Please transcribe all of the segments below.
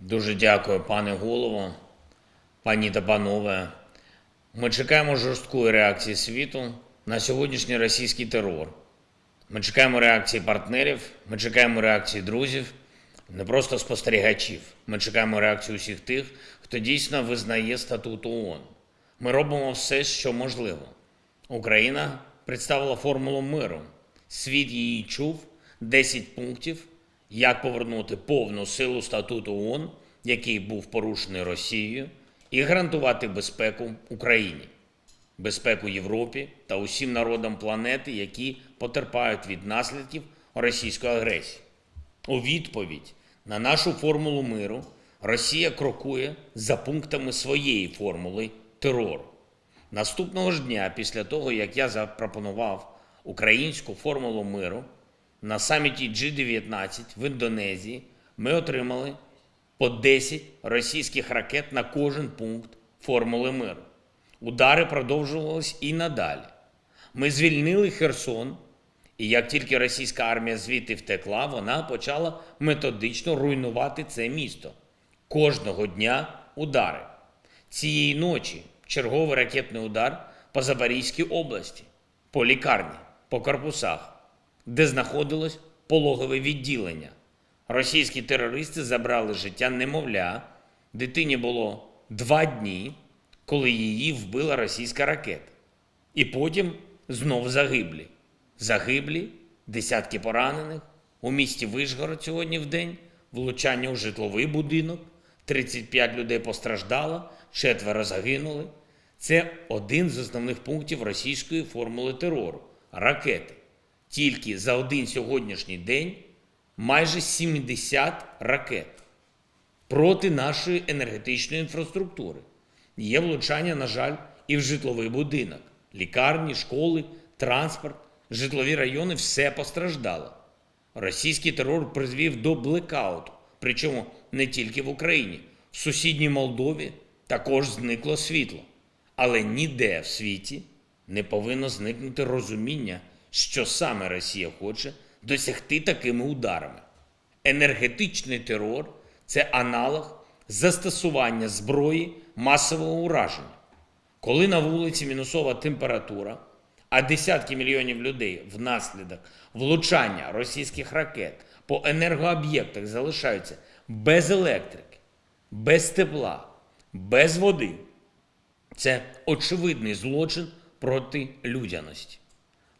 Дуже дякую, пане голово, пані та панове. Ми чекаємо жорсткої реакції світу на сьогоднішній російський терор. Ми чекаємо реакції партнерів, ми чекаємо реакції друзів, не просто спостерігачів. Ми чекаємо реакцію усіх тих, хто дійсно визнає статут ООН. Ми робимо все, що можливо. Україна представила формулу миру. Світ її чув 10 пунктів, як повернути повну силу статуту ООН, який був порушений Росією, і гарантувати безпеку Україні, безпеку Європі та усім народам планети, які потерпають від наслідків російської агресії. У відповідь на нашу формулу миру Росія крокує за пунктами своєї формули терору. Наступного ж дня, після того, як я запропонував українську формулу миру, на саміті G19 в Індонезії ми отримали по 10 російських ракет на кожен пункт формули миру. Удари продовжувались і надалі. Ми звільнили Херсон, і як тільки російська армія звідти втекла, вона почала методично руйнувати це місто. Кожного дня удари. Цієї ночі черговий ракетний удар по Запорізькій області, по лікарні, по корпусах, де знаходилось пологове відділення. Російські терористи забрали життя немовля. Дитині було два дні, коли її вбила російська ракета. І потім знов загиблі. Загиблі, десятки поранених. У місті Вишгород сьогодні в день влучання у житловий будинок. 35 людей постраждало, четверо загинули. Це один з основних пунктів російської формули терору ракети. Тільки за один сьогоднішній день майже 70 ракет проти нашої енергетичної інфраструктури. Є влучання, на жаль, і в житловий будинок, лікарні, школи, транспорт, житлові райони все постраждало. Російський терор призвів до блекауту, причому не тільки в Україні, в сусідній Молдові також зникло світло. Але ніде в світі не повинно зникнути розуміння, що саме Росія хоче досягти такими ударами. Енергетичний терор це аналог застосування зброї масового ураження. Коли на вулиці мінусова температура, а десятки мільйонів людей внаслідок влучання російських ракет по енергооб'єктах залишаються без електрики, без тепла, без води, це очевидний злочин проти людяності.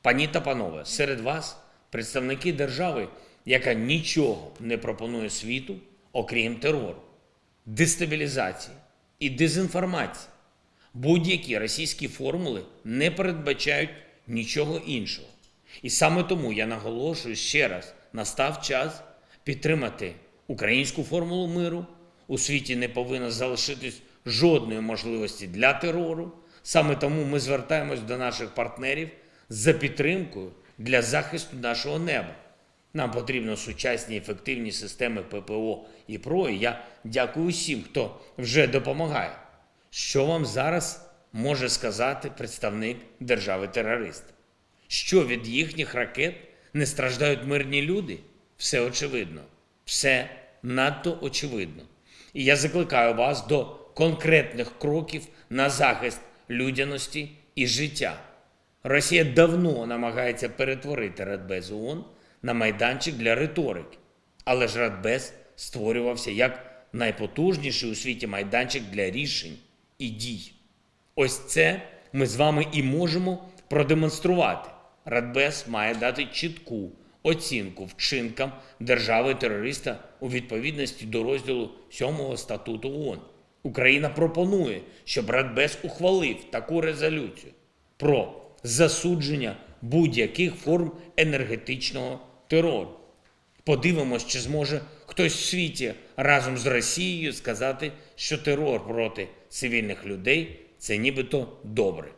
Пані та панове, серед вас представники держави, яка нічого не пропонує світу, окрім терору, дестабілізації і дезінформації. Будь-які російські формули не передбачають нічого іншого. І саме тому я наголошую ще раз: настав час підтримати українську формулу миру. У світі не повинно залишитись жодної можливості для терору. Саме тому ми звертаємось до наших партнерів за підтримкою для захисту нашого неба. Нам потрібно сучасні ефективні системи ППО і ПРО. І я дякую усім, хто вже допомагає. Що вам зараз може сказати представник держави-терориста? Що від їхніх ракет не страждають мирні люди? Все очевидно, все надто очевидно. І я закликаю вас до конкретних кроків на захист людяності і життя. Росія давно намагається перетворити Радбез ООН на майданчик для риторики. Але ж Радбез створювався як найпотужніший у світі майданчик для рішень і дій. Ось це ми з вами і можемо продемонструвати. Радбез має дати чітку оцінку вчинкам держави-терориста у відповідності до розділу 7 статуту ООН. Україна пропонує, щоб Радбез ухвалив таку резолюцію про засудження будь-яких форм енергетичного терору. Подивимось, чи зможе хтось в світі разом з Росією сказати, що терор проти цивільних людей це нібито добре.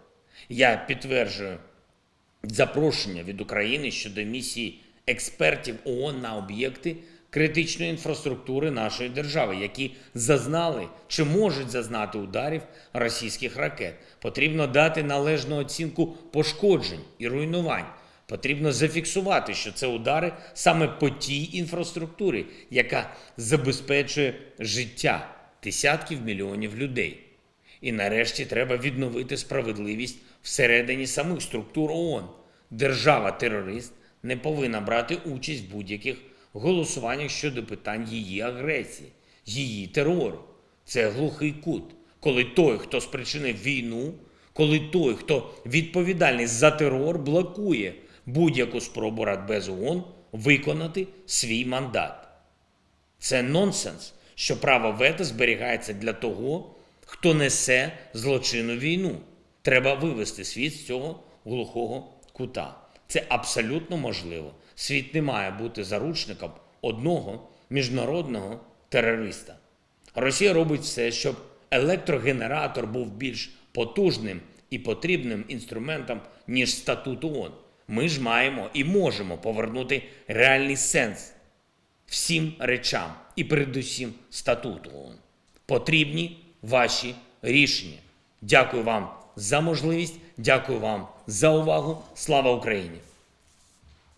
Я підтверджую запрошення від України щодо місії експертів ООН на об'єкти критичної інфраструктури нашої держави, які зазнали чи можуть зазнати ударів російських ракет. Потрібно дати належну оцінку пошкоджень і руйнувань, Потрібно зафіксувати, що це удари саме по тій інфраструктурі, яка забезпечує життя десятків мільйонів людей. І нарешті треба відновити справедливість всередині самих структур ООН. Держава-терорист не повинна брати участь в будь-яких голосуваннях щодо питань її агресії, її терору. Це глухий кут, коли той, хто спричинив війну, коли той, хто відповідальний за терор, блокує будь-яку спробу Радбез ООН виконати свій мандат. Це нонсенс, що право вето зберігається для того, хто несе злочинну війну. Треба вивести світ з цього глухого кута. Це абсолютно можливо. Світ не має бути заручником одного міжнародного терориста. Росія робить все, щоб електрогенератор був більш потужним і потрібним інструментом, ніж статут ООН. Ми ж маємо і можемо повернути реальний сенс всім речам і передусім статуту ООН. Потрібні ваші рішення. Дякую вам за можливість, дякую вам за увагу. Слава Україні!